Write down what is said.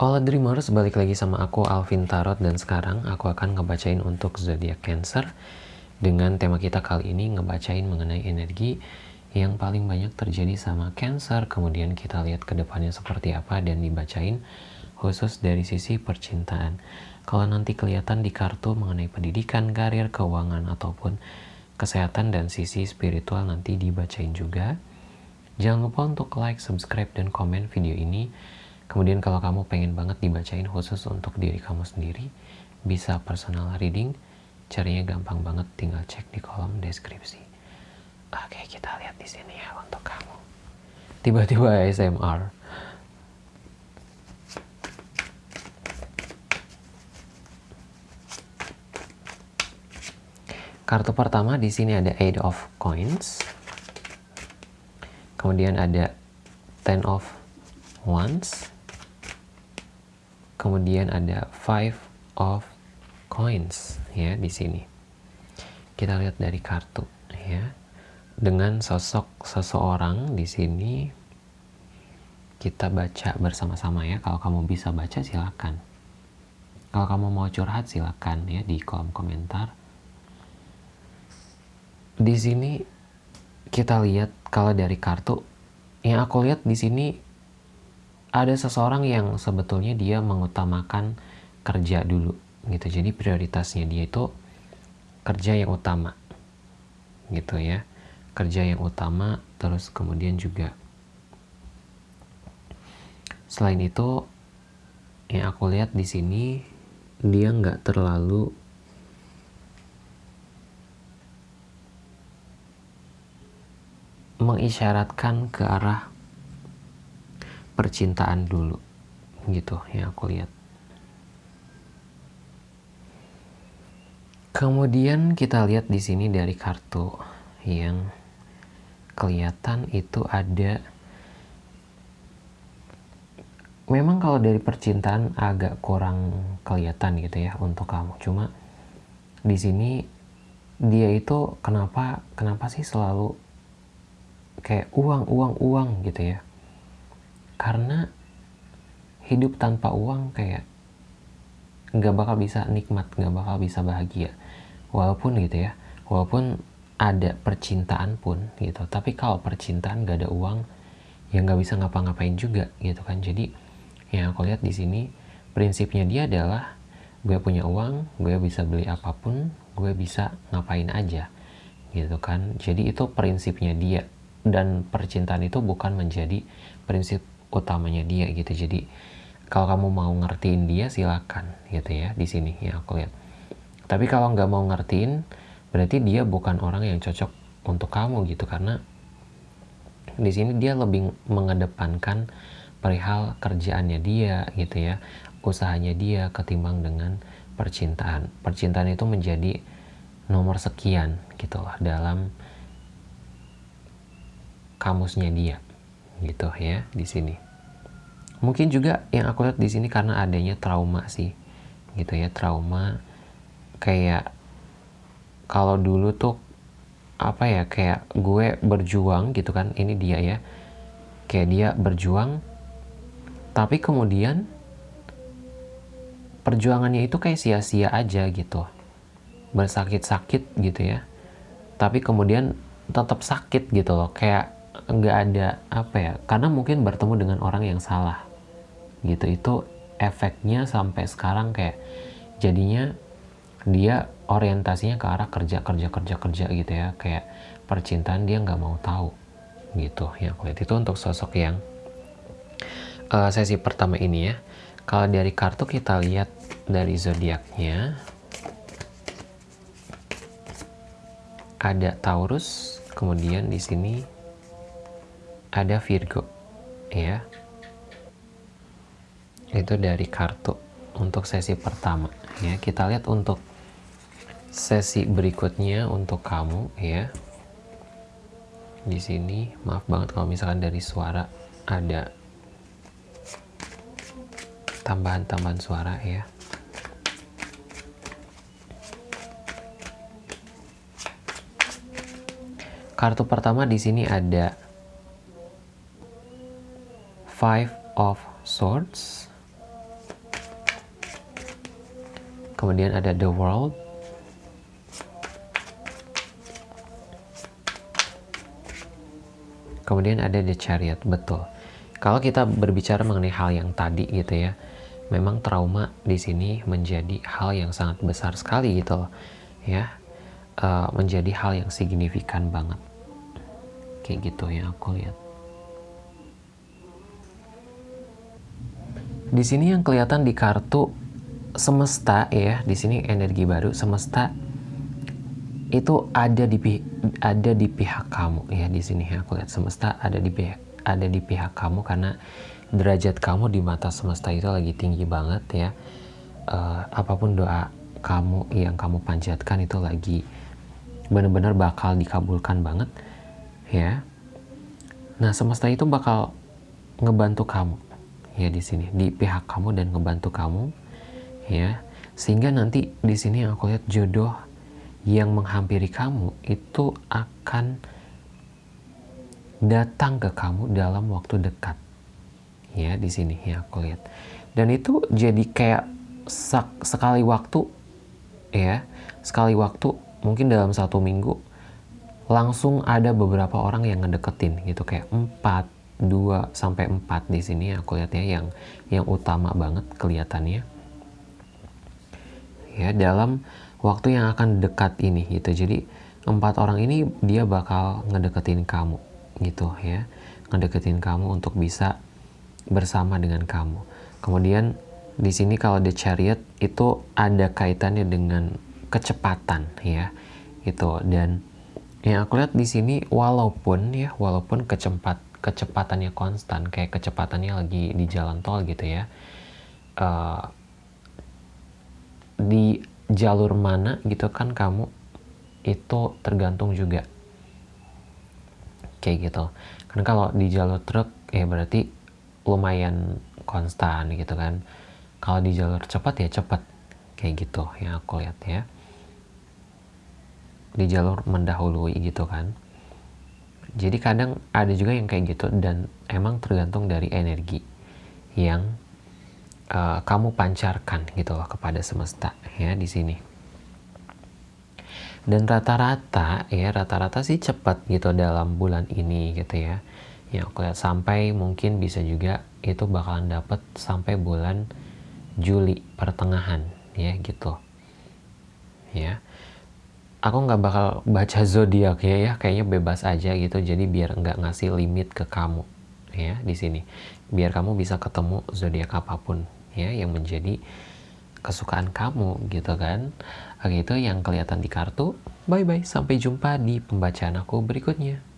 Hola Dreamers, balik lagi sama aku Alvin Tarot. Dan sekarang aku akan ngebacain untuk zodiak Cancer. Dengan tema kita kali ini ngebacain mengenai energi yang paling banyak terjadi sama Cancer. Kemudian kita lihat ke depannya seperti apa dan dibacain khusus dari sisi percintaan. Kalau nanti kelihatan di kartu mengenai pendidikan, karir, keuangan ataupun kesehatan dan sisi spiritual nanti dibacain juga. Jangan lupa untuk like, subscribe, dan komen video ini Kemudian kalau kamu pengen banget dibacain khusus untuk diri kamu sendiri, bisa personal reading. Caranya gampang banget, tinggal cek di kolom deskripsi. Oke, kita lihat di sini ya untuk kamu. Tiba-tiba ASMR. Kartu pertama di sini ada Eight of Coins. Kemudian ada Ten of Wands kemudian ada five of coins ya di sini. Kita lihat dari kartu ya. Dengan sosok seseorang di sini kita baca bersama-sama ya. Kalau kamu bisa baca silakan. Kalau kamu mau curhat silakan ya di kolom komentar. Di sini kita lihat kalau dari kartu yang aku lihat di sini ada seseorang yang sebetulnya dia mengutamakan kerja dulu gitu. Jadi prioritasnya dia itu kerja yang utama gitu ya. Kerja yang utama terus kemudian juga selain itu yang aku lihat di sini dia nggak terlalu mengisyaratkan ke arah percintaan dulu gitu yang aku lihat. Kemudian kita lihat di sini dari kartu yang kelihatan itu ada memang kalau dari percintaan agak kurang kelihatan gitu ya untuk kamu. Cuma di sini dia itu kenapa kenapa sih selalu kayak uang uang uang gitu ya karena hidup tanpa uang kayak nggak bakal bisa nikmat nggak bakal bisa bahagia. Walaupun gitu ya walaupun ada percintaan pun gitu tapi kalau percintaan gak ada uang ya nggak bisa ngapa-ngapain juga gitu kan. Jadi yang aku lihat di sini prinsipnya dia adalah gue punya uang gue bisa beli apa pun gue bisa ngapain aja gitu kan. Jadi itu prinsipnya dia. Dan percintaan itu bukan menjadi prinsip utamanya dia gitu. Jadi kalau kamu mau ngertiin dia silakan gitu ya di sini ya aku lihat. Tapi kalau nggak mau ngertiin berarti dia bukan orang yang cocok untuk kamu gitu karena di sini dia lebih mengedepankan perihal kerjaannya dia gitu ya usahanya dia ketimbang dengan percintaan. Percintaan itu menjadi nomor sekian gitu lah dalam kamusnya dia gitu ya di sini. Mungkin juga yang aku lihat di sini karena adanya trauma sih, gitu ya trauma. Kayak kalau dulu tuh apa ya kayak gue berjuang gitu kan ini dia ya. Kayak dia berjuang tapi kemudian perjuangannya itu kayak sia-sia aja gitu. Bersakit-sakit gitu ya. Tapi kemudian tetap sakit gitu loh. Kayak nggak ada apa ya karena mungkin bertemu dengan orang yang salah gitu. Itu efeknya sampai sekarang kayak jadinya dia orientasinya ke arah kerja kerja kerja kerja gitu ya. Kayak percintaan dia nggak mau tahu gitu ya aku lihat itu untuk sosok yang uh, sesi pertama ini ya. Kalau dari kartu kita lihat dari zodiaknya. Ada Taurus kemudian di sini ada Virgo ya. Itu dari kartu untuk sesi pertama ya. Kita lihat untuk sesi berikutnya untuk kamu ya. Di sini maaf banget kalau misalkan dari suara ada tambahan-tambahan suara ya. Kartu pertama di sini ada Five of Swords. kemudian ada the world. Kemudian ada the chariot betul. Kalau kita berbicara mengenai hal yang tadi gitu ya memang trauma di sini menjadi hal yang sangat besar sekali gitu loh ya. Uh, menjadi hal yang signifikan banget. Kayak gitu ya aku lihat di sini yang kelihatan di kartu semesta ya di sini energi baru semesta itu ada di ada di pihak kamu ya di sini ya aku lihat semesta ada di ada di pihak kamu karena derajat kamu di mata semesta itu lagi tinggi banget ya. Uh, apa pun doa kamu yang kamu panjatkan itu lagi benar-benar bakal dikabulkan banget ya. Nah semesta itu bakal ngebantu kamu ya di sini di pihak kamu dan ngebantu kamu ya sehingga nanti di sini aku lihat jodoh yang menghampiri kamu itu akan datang ke kamu dalam waktu dekat. Ya, di sini ya aku lihat. Dan itu jadi kayak sekali waktu ya, sekali waktu mungkin dalam satu minggu langsung ada beberapa orang yang ngedeketin gitu kayak 4 2 sampai 4 di sini aku lihat ya yang yang utama banget kelihatannya. Ya, dalam waktu yang akan dekat ini gitu. Jadi empat orang ini dia bakal ngedeketin kamu gitu ya. Ngedeketin kamu untuk bisa bersama dengan kamu. Kemudian di sini kalau the chariot itu ada kaitannya dengan kecepatan ya gitu. Dan yang aku lihat di sini walaupun ya walaupun kecepat kecepatannya konstan kayak kecepatannya lagi di jalan tol gitu ya. Uh, di jalur mana gitu kan kamu itu tergantung juga. Kayak gitu. Karena kalau di jalur truk ya berarti lumayan konstan gitu kan. Kalau di jalur cepat ya cepat. Kayak gitu yang aku lihat ya. Di jalur mendahului gitu kan jadi kadang ada juga yang kayak gitu dan emang tergantung dari energi yang uh, kamu pancarkan gitu loh kepada semesta ya di sini. Dan rata-rata ya rata-rata sih cepat gitu dalam bulan ini gitu ya. Ya aku lihat sampai mungkin bisa juga itu bakalan dapat sampai bulan Juli pertengahan ya gitu. Ya. Aku nggak bakal baca zodiak ya ya kayaknya bebas aja gitu. Jadi biar nggak ngasih limit ke kamu ya di sini. Biar kamu bisa ketemu zodiak apa pun ya yang menjadi kesukaan kamu gitu kan. Oke itu yang kelihatan di kartu. Bye bye sampai jumpa di pembacaan aku berikutnya